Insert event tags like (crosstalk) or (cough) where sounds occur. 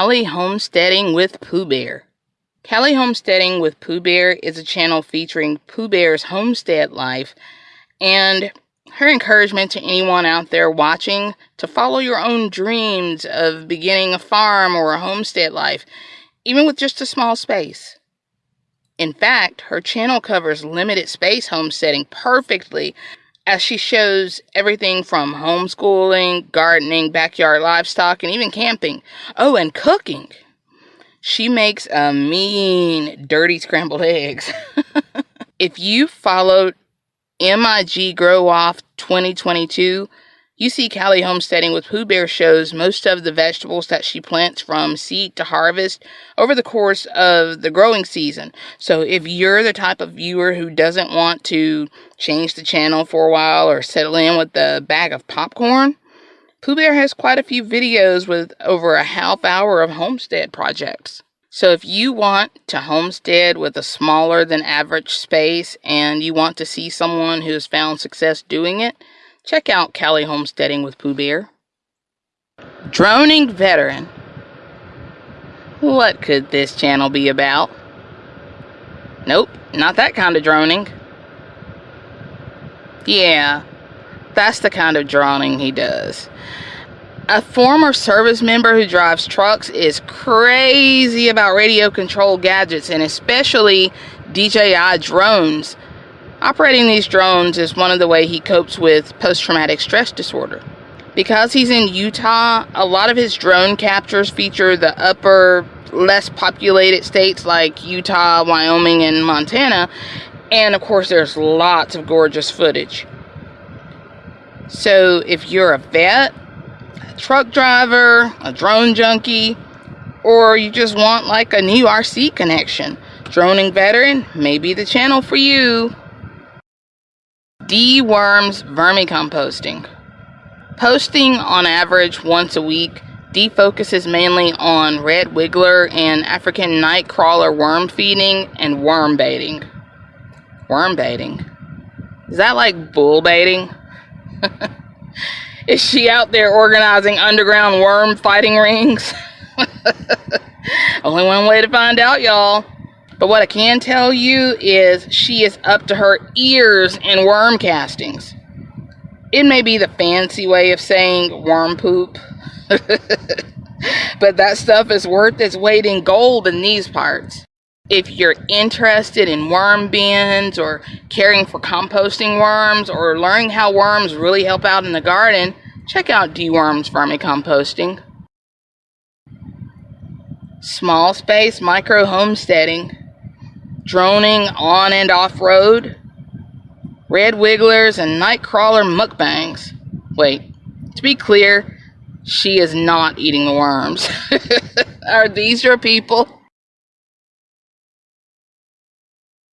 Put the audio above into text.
Callie Homesteading with Pooh Bear. Callie Homesteading with Pooh Bear is a channel featuring Pooh Bear's homestead life and her encouragement to anyone out there watching to follow your own dreams of beginning a farm or a homestead life, even with just a small space. In fact, her channel covers limited space homesteading perfectly as she shows everything from homeschooling, gardening, backyard livestock, and even camping. Oh, and cooking. She makes a mean, dirty scrambled eggs. (laughs) if you followed MIG Grow Off 2022, you see Callie homesteading with Pooh Bear shows most of the vegetables that she plants from seed to harvest over the course of the growing season. So if you're the type of viewer who doesn't want to change the channel for a while or settle in with a bag of popcorn, Pooh Bear has quite a few videos with over a half hour of homestead projects. So if you want to homestead with a smaller than average space and you want to see someone who has found success doing it, check out Callie Homesteading with Pooh Bear. Droning Veteran. What could this channel be about? Nope, not that kind of droning. Yeah, that's the kind of droning he does. A former service member who drives trucks is crazy about radio controlled gadgets and especially DJI drones Operating these drones is one of the way he copes with post-traumatic stress disorder. Because he's in Utah, a lot of his drone captures feature the upper, less populated states like Utah, Wyoming, and Montana. And of course, there's lots of gorgeous footage. So if you're a vet, a truck driver, a drone junkie, or you just want like a new RC connection, Droning Veteran may be the channel for you. D-Worms vermicomposting. Posting on average once a week, D focuses mainly on red wiggler and African nightcrawler worm feeding and worm baiting. Worm baiting? Is that like bull baiting? (laughs) Is she out there organizing underground worm fighting rings? (laughs) Only one way to find out, y'all. But what I can tell you is she is up to her ears in worm castings. It may be the fancy way of saying worm poop. (laughs) but that stuff is worth its weight in gold in these parts. If you're interested in worm bins or caring for composting worms or learning how worms really help out in the garden, check out D-Worms Vermicomposting. Small space micro homesteading droning on and off road, red wigglers, and nightcrawler mukbangs. Wait, to be clear, she is not eating the worms. (laughs) Are these your people?